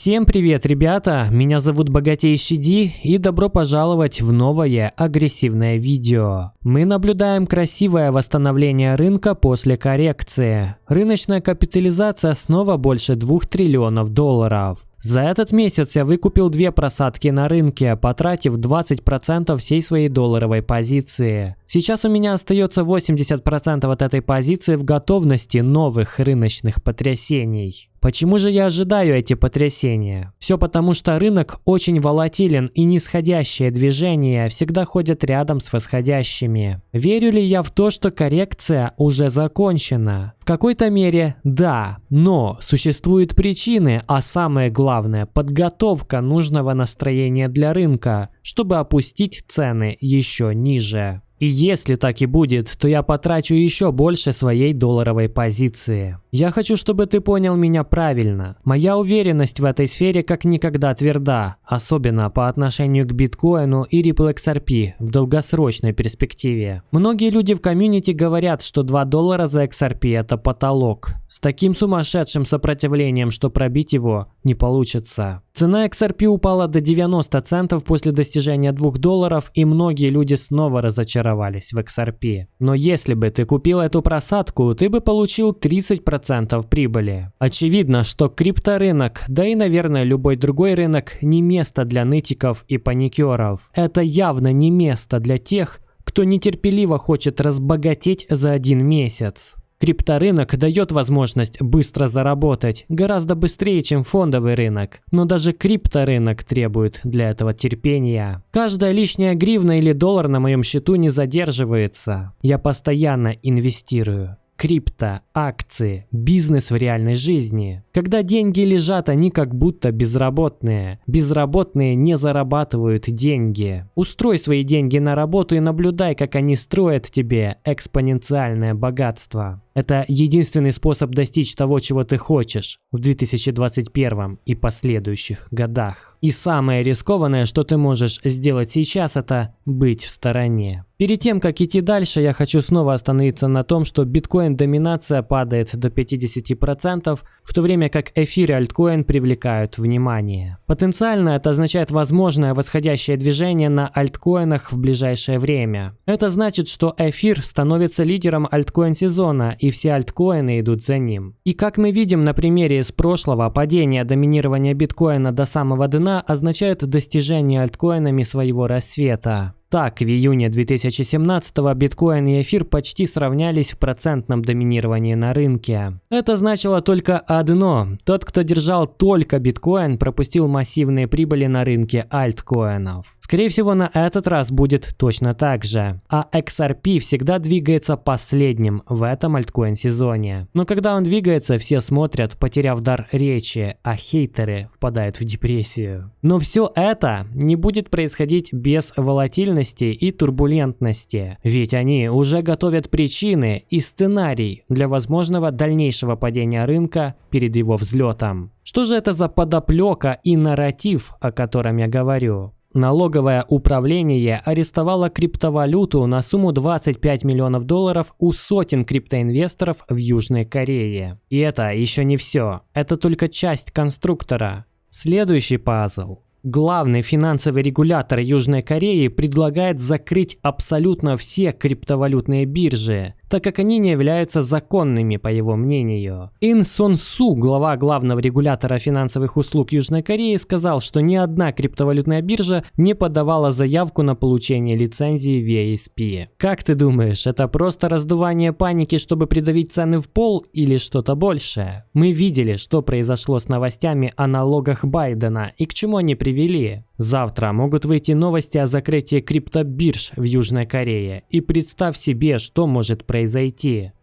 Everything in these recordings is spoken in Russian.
Всем привет, ребята! Меня зовут Богатейший Ди и добро пожаловать в новое агрессивное видео. Мы наблюдаем красивое восстановление рынка после коррекции. Рыночная капитализация снова больше 2 триллионов долларов. За этот месяц я выкупил две просадки на рынке, потратив 20% всей своей долларовой позиции. Сейчас у меня остается 80% от этой позиции в готовности новых рыночных потрясений. Почему же я ожидаю эти потрясения? Все потому, что рынок очень волатилен и нисходящие движения всегда ходят рядом с восходящими. Верю ли я в то, что коррекция уже закончена? В какой-то мере да, но существуют причины, а самое главное – подготовка нужного настроения для рынка, чтобы опустить цены еще ниже. И если так и будет, то я потрачу еще больше своей долларовой позиции. Я хочу, чтобы ты понял меня правильно. Моя уверенность в этой сфере как никогда тверда, особенно по отношению к биткоину и Ripple XRP в долгосрочной перспективе. Многие люди в комьюнити говорят, что 2 доллара за XRP это потолок. С таким сумасшедшим сопротивлением, что пробить его не получится. Цена XRP упала до 90 центов после достижения 2 долларов, и многие люди снова разочаровались в XRP. Но если бы ты купил эту просадку, ты бы получил 30% прибыли. Очевидно, что крипторынок, да и, наверное, любой другой рынок, не место для нытиков и паникеров. Это явно не место для тех, кто нетерпеливо хочет разбогатеть за один месяц. Крипторынок дает возможность быстро заработать, гораздо быстрее, чем фондовый рынок. Но даже крипторынок требует для этого терпения. Каждая лишняя гривна или доллар на моем счету не задерживается. Я постоянно инвестирую крипто, акции, бизнес в реальной жизни. Когда деньги лежат, они как будто безработные. Безработные не зарабатывают деньги. Устрой свои деньги на работу и наблюдай, как они строят тебе экспоненциальное богатство. Это единственный способ достичь того, чего ты хочешь в 2021 и последующих годах. И самое рискованное, что ты можешь сделать сейчас, это быть в стороне. Перед тем, как идти дальше, я хочу снова остановиться на том, что биткоин-доминация падает до 50%, в то время как эфир и альткоин привлекают внимание. Потенциально это означает возможное восходящее движение на альткоинах в ближайшее время. Это значит, что эфир становится лидером альткоин-сезона и все альткоины идут за ним. И как мы видим на примере из прошлого, падение доминирования биткоина до самого дна означает достижение альткоинами своего рассвета. Так, в июне 2017 биткоин и эфир почти сравнялись в процентном доминировании на рынке. Это значило только одно. Тот, кто держал только биткоин, пропустил массивные прибыли на рынке альткоинов. Скорее всего, на этот раз будет точно так же. А XRP всегда двигается последним в этом альткоин-сезоне. Но когда он двигается, все смотрят, потеряв дар речи, а хейтеры впадают в депрессию. Но все это не будет происходить без волатильности и турбулентности. Ведь они уже готовят причины и сценарий для возможного дальнейшего падения рынка перед его взлетом. Что же это за подоплека и нарратив, о котором я говорю? Налоговое управление арестовало криптовалюту на сумму 25 миллионов долларов у сотен криптоинвесторов в Южной Корее. И это еще не все. Это только часть конструктора. Следующий пазл. Главный финансовый регулятор Южной Кореи предлагает закрыть абсолютно все криптовалютные биржи, так как они не являются законными, по его мнению. Ин Сон Су, глава главного регулятора финансовых услуг Южной Кореи, сказал, что ни одна криптовалютная биржа не подавала заявку на получение лицензии VSP. Как ты думаешь, это просто раздувание паники, чтобы придавить цены в пол или что-то большее? Мы видели, что произошло с новостями о налогах Байдена и к чему они привели. Завтра могут выйти новости о закрытии криптобирж в Южной Корее. И представь себе, что может произойти.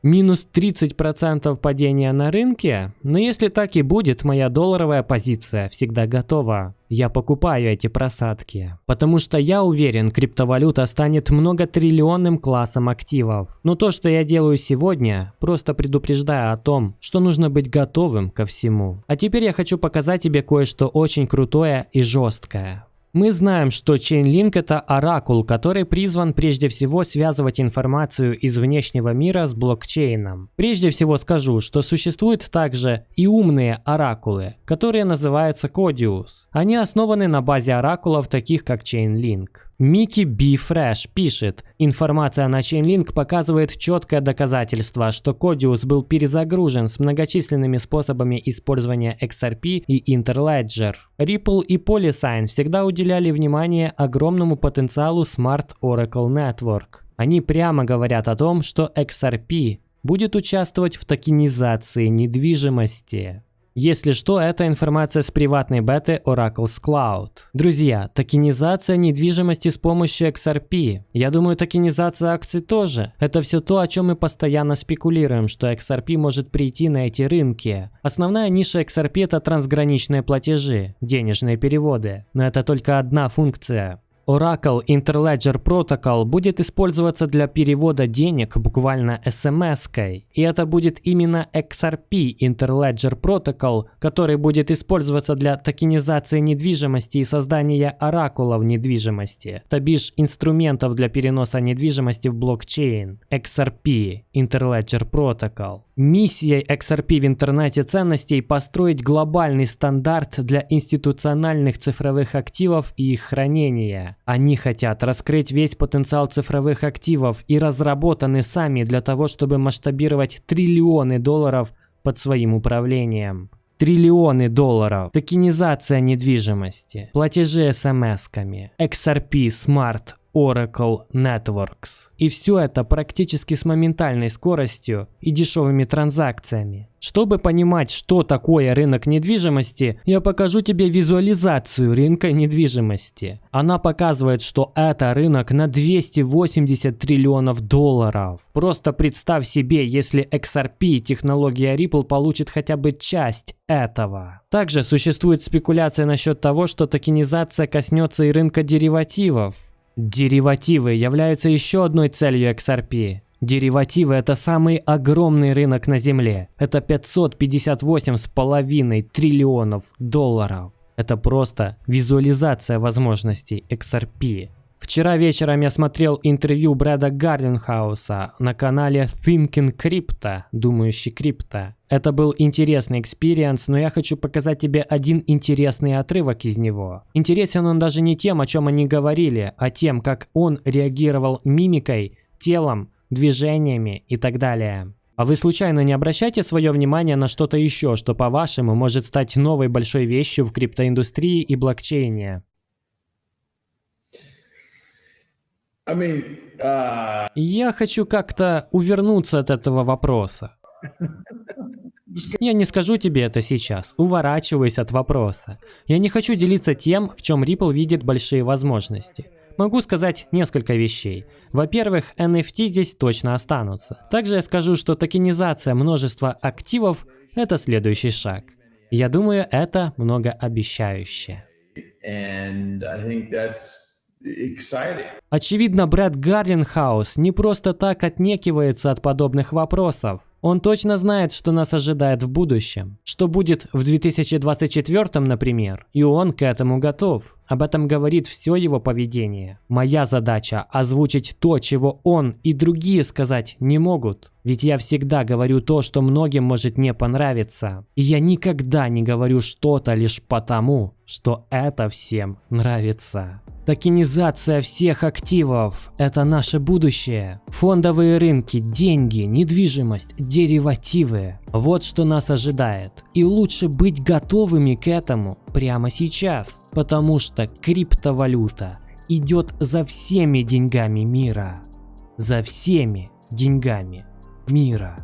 Минус 30% падения на рынке? Но если так и будет, моя долларовая позиция всегда готова. Я покупаю эти просадки. Потому что я уверен, криптовалюта станет многотриллионным классом активов. Но то, что я делаю сегодня, просто предупреждаю о том, что нужно быть готовым ко всему. А теперь я хочу показать тебе кое-что очень крутое и жесткое. Мы знаем, что Chainlink это оракул, который призван прежде всего связывать информацию из внешнего мира с блокчейном. Прежде всего скажу, что существуют также и умные оракулы, которые называются Codius. Они основаны на базе оракулов, таких как Chainlink. Микки Би Фрэш пишет, информация на Chainlink показывает четкое доказательство, что Codius был перезагружен с многочисленными способами использования XRP и Interledger. Ripple и Polysign всегда уделяли внимание огромному потенциалу Smart Oracle Network. Они прямо говорят о том, что XRP будет участвовать в токенизации недвижимости. Если что, это информация с приватной беты Oracle's Cloud. Друзья, токенизация недвижимости с помощью XRP. Я думаю, токенизация акций тоже. Это все то, о чем мы постоянно спекулируем, что XRP может прийти на эти рынки. Основная ниша XRP это трансграничные платежи, денежные переводы. Но это только одна функция. Oracle Interledger Protocol будет использоваться для перевода денег буквально смс-кой. И это будет именно XRP Interledger Protocol, который будет использоваться для токенизации недвижимости и создания оракулов недвижимости, то бишь инструментов для переноса недвижимости в блокчейн. XRP Interledger Protocol. Миссией XRP в интернете ценностей построить глобальный стандарт для институциональных цифровых активов и их хранения. Они хотят раскрыть весь потенциал цифровых активов и разработаны сами для того, чтобы масштабировать триллионы долларов под своим управлением. Триллионы долларов. Токенизация недвижимости. Платежи смс-ками. XRP Smart Oracle Networks. И все это практически с моментальной скоростью и дешевыми транзакциями. Чтобы понимать, что такое рынок недвижимости, я покажу тебе визуализацию рынка недвижимости. Она показывает, что это рынок на 280 триллионов долларов. Просто представь себе, если XRP технология Ripple получит хотя бы часть этого. Также существует спекуляция насчет того, что токенизация коснется и рынка деривативов. Деривативы являются еще одной целью XRP. Деривативы – это самый огромный рынок на Земле. Это 558,5 триллионов долларов. Это просто визуализация возможностей XRP. Вчера вечером я смотрел интервью Брэда Гарлингхауса на канале Thinking Crypto, думающий крипто. Это был интересный experience, но я хочу показать тебе один интересный отрывок из него. Интересен он даже не тем, о чем они говорили, а тем, как он реагировал мимикой, телом, движениями и так далее. А вы случайно не обращайте свое внимание на что-то еще, что по-вашему может стать новой большой вещью в криптоиндустрии и блокчейне? Я хочу как-то увернуться от этого вопроса. Я не скажу тебе это сейчас, уворачиваясь от вопроса. Я не хочу делиться тем, в чем Ripple видит большие возможности. Могу сказать несколько вещей. Во-первых, NFT здесь точно останутся. Также я скажу, что токенизация множества активов – это следующий шаг. Я думаю, это многообещающе. And I think that's Очевидно, Брэд Гарлинхаус не просто так отнекивается от подобных вопросов. Он точно знает, что нас ожидает в будущем. Что будет в 2024, например. И он к этому готов. Об этом говорит все его поведение. Моя задача – озвучить то, чего он и другие сказать не могут. Ведь я всегда говорю то, что многим может не понравиться. И я никогда не говорю что-то лишь потому, что это всем нравится. Токенизация всех активов – это наше будущее. Фондовые рынки, деньги, недвижимость, деривативы – вот что нас ожидает. И лучше быть готовыми к этому прямо сейчас, потому что криптовалюта идет за всеми деньгами мира. За всеми деньгами мира.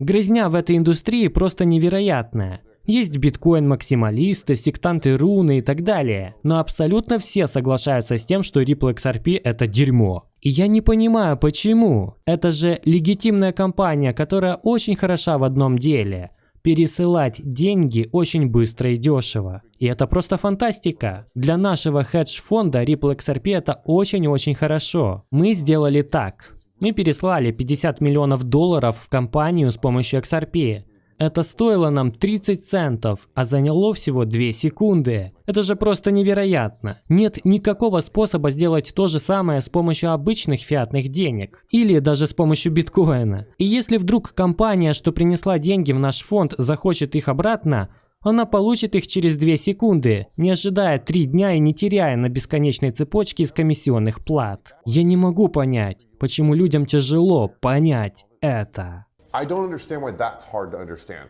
Грызня в этой индустрии просто невероятная. Есть биткоин-максималисты, сектанты руны и так далее. Но абсолютно все соглашаются с тем, что Ripple XRP это дерьмо. И я не понимаю, почему. Это же легитимная компания, которая очень хороша в одном деле. Пересылать деньги очень быстро и дешево. И это просто фантастика. Для нашего хедж-фонда Ripple XRP это очень-очень хорошо. Мы сделали так. Мы переслали 50 миллионов долларов в компанию с помощью XRP. Это стоило нам 30 центов, а заняло всего 2 секунды. Это же просто невероятно. Нет никакого способа сделать то же самое с помощью обычных фиатных денег. Или даже с помощью биткоина. И если вдруг компания, что принесла деньги в наш фонд, захочет их обратно, она получит их через 2 секунды, не ожидая 3 дня и не теряя на бесконечной цепочке из комиссионных плат. Я не могу понять, почему людям тяжело понять это. I don't understand why that's hard to understand.